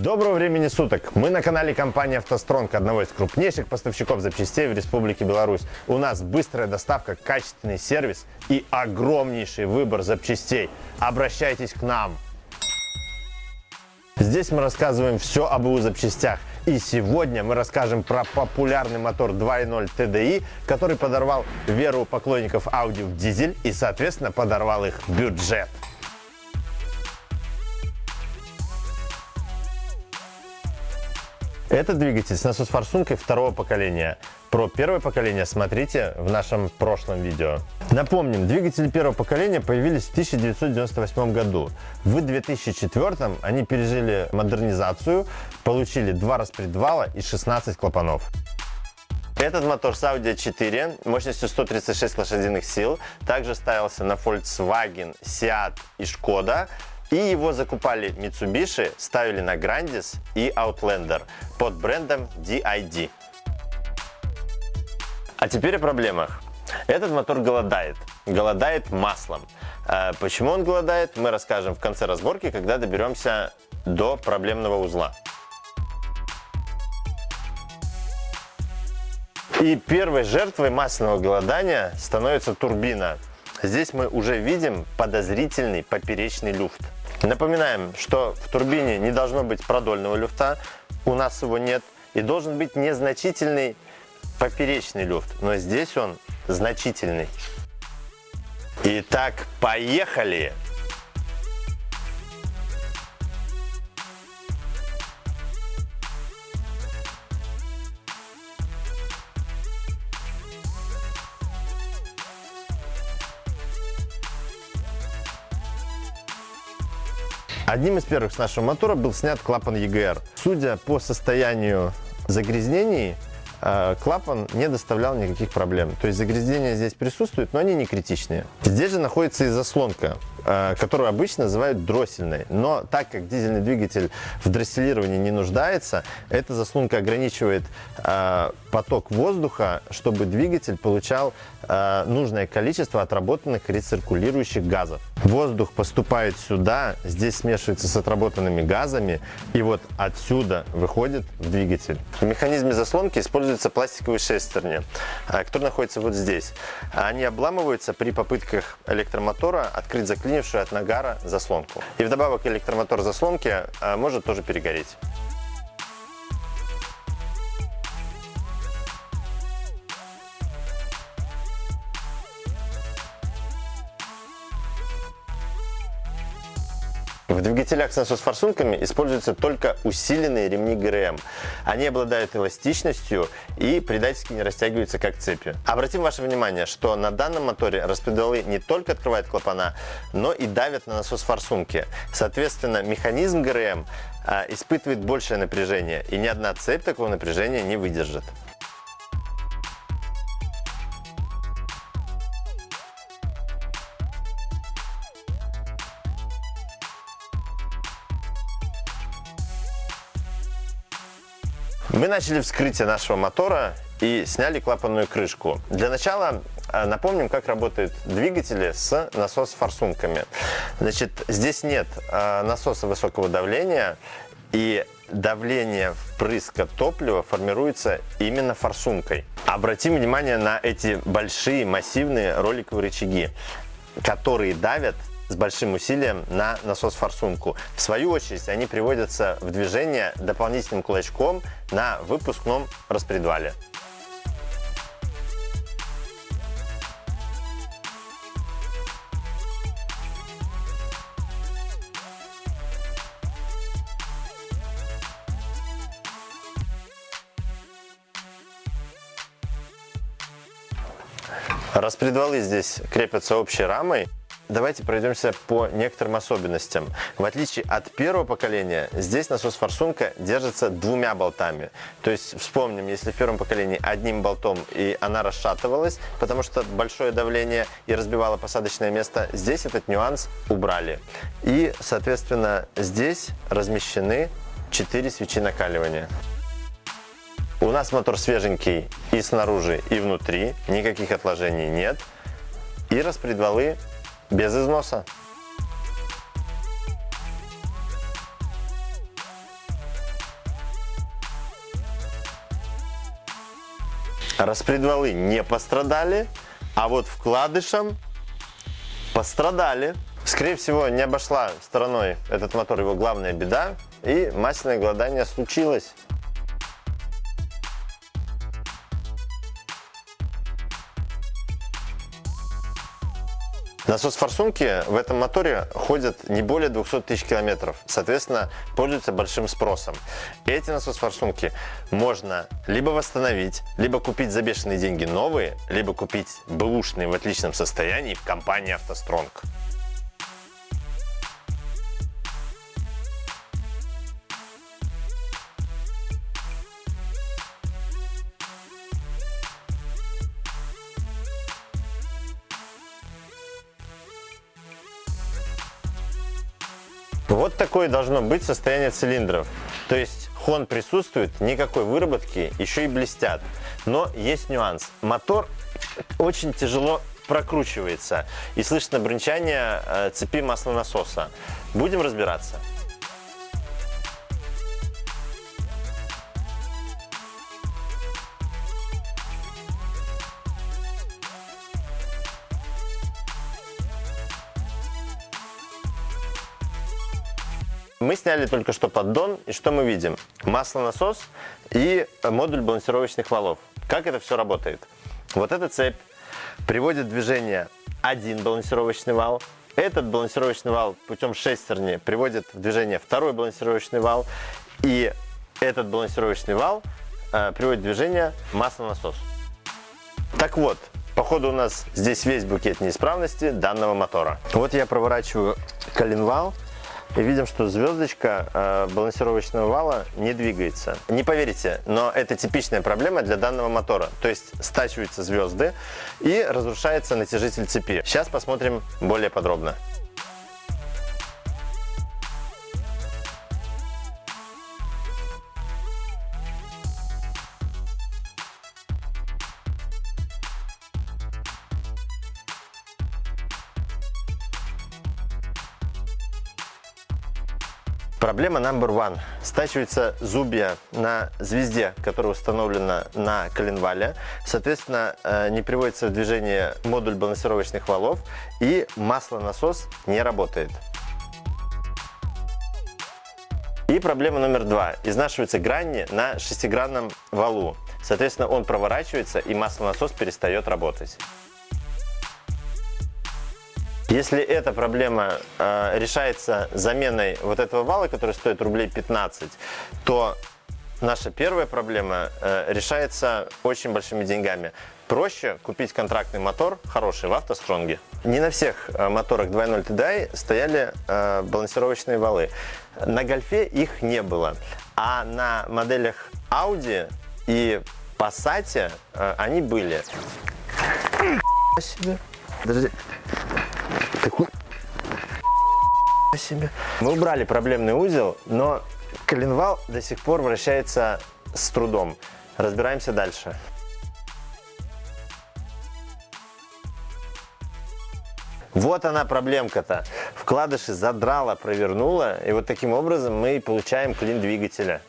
Доброго времени суток! Мы на канале компании «АвтоСтронг», одного из крупнейших поставщиков запчастей в Республике Беларусь. У нас быстрая доставка, качественный сервис и огромнейший выбор запчастей. Обращайтесь к нам! Здесь мы рассказываем все об УЗ запчастях. И сегодня мы расскажем про популярный мотор 2.0 TDI, который подорвал веру поклонников Audi в дизель и, соответственно, подорвал их бюджет. Это двигатель с насос-форсункой второго поколения. Про первое поколение смотрите в нашем прошлом видео. Напомним, двигатели первого поколения появились в 1998 году. В 2004 они пережили модернизацию, получили два распредвала и 16 клапанов. Этот мотор с Audi 4 мощностью 136 лошадиных сил также ставился на Volkswagen, Seat и Skoda и его закупали Mitsubishi, ставили на Grandis и Outlander под брендом DID. А теперь о проблемах. Этот мотор голодает. Голодает маслом. А почему он голодает, мы расскажем в конце разборки, когда доберемся до проблемного узла. И первой жертвой масляного голодания становится турбина. Здесь мы уже видим подозрительный поперечный люфт. Напоминаем, что в турбине не должно быть продольного люфта, у нас его нет, и должен быть незначительный поперечный люфт, но здесь он значительный. Итак, поехали! Одним из первых с нашего мотора был снят клапан EGR. Судя по состоянию загрязнений, э, клапан не доставлял никаких проблем. То есть загрязнения здесь присутствуют, но они не критичные. Здесь же находится и заслонка. Э, которую обычно называют дроссельной. Но так как дизельный двигатель в дросселировании не нуждается, эта заслонка ограничивает э, поток воздуха, чтобы двигатель получал э, нужное количество отработанных рециркулирующих газов. Воздух поступает сюда, здесь смешивается с отработанными газами, и вот отсюда выходит в двигатель. В механизме заслонки используются пластиковые шестерни, которые находятся вот здесь. Они обламываются при попытках электромотора открыть заклинившую от нагара заслонку. И вдобавок электромотор заслонки а, может тоже перегореть. В двигателях с насос-форсунками используются только усиленные ремни ГРМ. Они обладают эластичностью и предательски не растягиваются как цепи. Обратим ваше внимание, что на данном моторе распредвалы не только открывают клапана, но и давят на насос-форсунки. Соответственно, механизм ГРМ а, испытывает большее напряжение, и ни одна цепь такого напряжения не выдержит. Мы начали вскрытие нашего мотора и сняли клапанную крышку. Для начала э, напомним, как работают двигатели с насос-форсунками. Значит, здесь нет э, насоса высокого давления, и давление впрыска топлива формируется именно форсункой. Обратим внимание на эти большие массивные роликовые рычаги, которые давят с большим усилием на насос-форсунку. В свою очередь они приводятся в движение дополнительным кулачком на выпускном распредвале. Распредвалы здесь крепятся общей рамой давайте пройдемся по некоторым особенностям. В отличие от первого поколения, здесь насос-форсунка держится двумя болтами. То есть вспомним, если в первом поколении одним болтом и она расшатывалась, потому что большое давление и разбивало посадочное место, здесь этот нюанс убрали. И, соответственно, здесь размещены 4 свечи накаливания. У нас мотор свеженький и снаружи, и внутри, никаких отложений нет. И распредвалы без износа. Распредвалы не пострадали, а вот вкладышам пострадали. Скорее всего, не обошла стороной этот мотор его главная беда, и масляное голодание случилось. Насос форсунки в этом моторе ходят не более 200 тысяч километров, соответственно, пользуются большим спросом. Эти насос форсунки можно либо восстановить, либо купить за бешеные деньги новые, либо купить бэушные в отличном состоянии в компании «АвтоСтронг». Вот такое должно быть состояние цилиндров. То есть хон присутствует, никакой выработки, еще и блестят. Но есть нюанс. Мотор очень тяжело прокручивается и слышно бренчание э, цепи маслонасоса. Будем разбираться. Мы сняли только что поддон, и что мы видим? Маслонасос и модуль балансировочных валов. Как это все работает? Вот эта цепь приводит в движение один балансировочный вал, этот балансировочный вал путем шестерни приводит в движение второй балансировочный вал, и этот балансировочный вал э, приводит в движение маслонасос. Так вот, походу у нас здесь весь букет неисправности данного мотора. Вот я проворачиваю коленвал и видим, что звездочка э, балансировочного вала не двигается. Не поверите, но это типичная проблема для данного мотора. То есть стачиваются звезды и разрушается натяжитель цепи. Сейчас посмотрим более подробно. Проблема number one. Стачивается зубья на звезде, которая установлена на коленвале. Соответственно, э, не приводится в движение модуль балансировочных валов и маслонасос не работает. И проблема номер два. Изнашиваются грани на шестигранном валу. Соответственно, он проворачивается и маслонасос перестает работать. Если эта проблема э, решается заменой вот этого вала, который стоит рублей 15, то наша первая проблема э, решается очень большими деньгами. Проще купить контрактный мотор, хороший, в автостронге. Не на всех э, моторах 2.0 TDI стояли э, балансировочные валы. На Гольфе их не было. А на моделях Audi и Passat э, они были. Подожди себе. Мы убрали проблемный узел, но коленвал до сих пор вращается с трудом. Разбираемся дальше. Вот она проблемка-то. Вкладыши задрала, провернула, и вот таким образом мы получаем клин двигателя.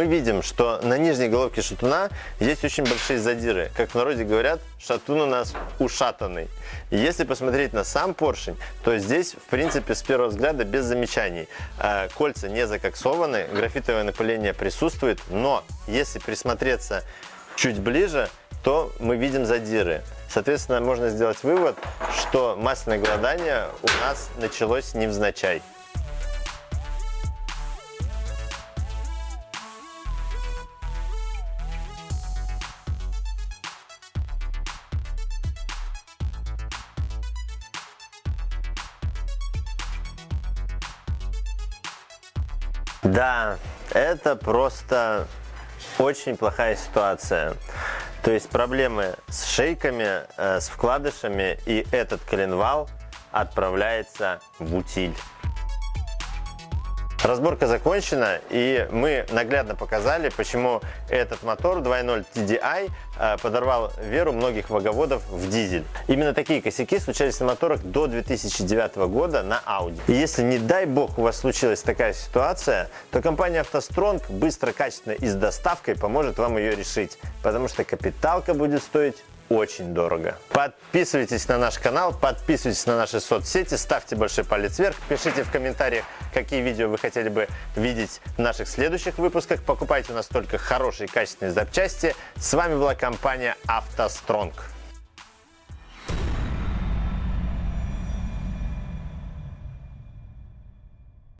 Мы видим, что на нижней головке шатуна есть очень большие задиры. Как в народе говорят, шатун у нас ушатанный. И если посмотреть на сам поршень, то здесь, в принципе, с первого взгляда без замечаний. А, кольца не закоксованы, графитовое напыление присутствует, но если присмотреться чуть ближе, то мы видим задиры. Соответственно, можно сделать вывод, что масляное голодание у нас началось невзначай. Да, это просто очень плохая ситуация. То есть проблемы с шейками, э, с вкладышами и этот коленвал отправляется в утиль. Разборка закончена, и мы наглядно показали, почему этот мотор 2.0 TDI э, подорвал веру многих ваговодов в дизель. Именно такие косяки случались на моторах до 2009 года на Audi. И если, не дай бог, у вас случилась такая ситуация, то компания автостронг быстро, качественно и с доставкой поможет вам ее решить, потому что капиталка будет стоить очень дорого. Подписывайтесь на наш канал, подписывайтесь на наши соцсети, ставьте большой палец вверх, пишите в комментариях, какие видео вы хотели бы видеть в наших следующих выпусках. Покупайте у нас только хорошие качественные запчасти. С вами была компания «АвтоСтронг».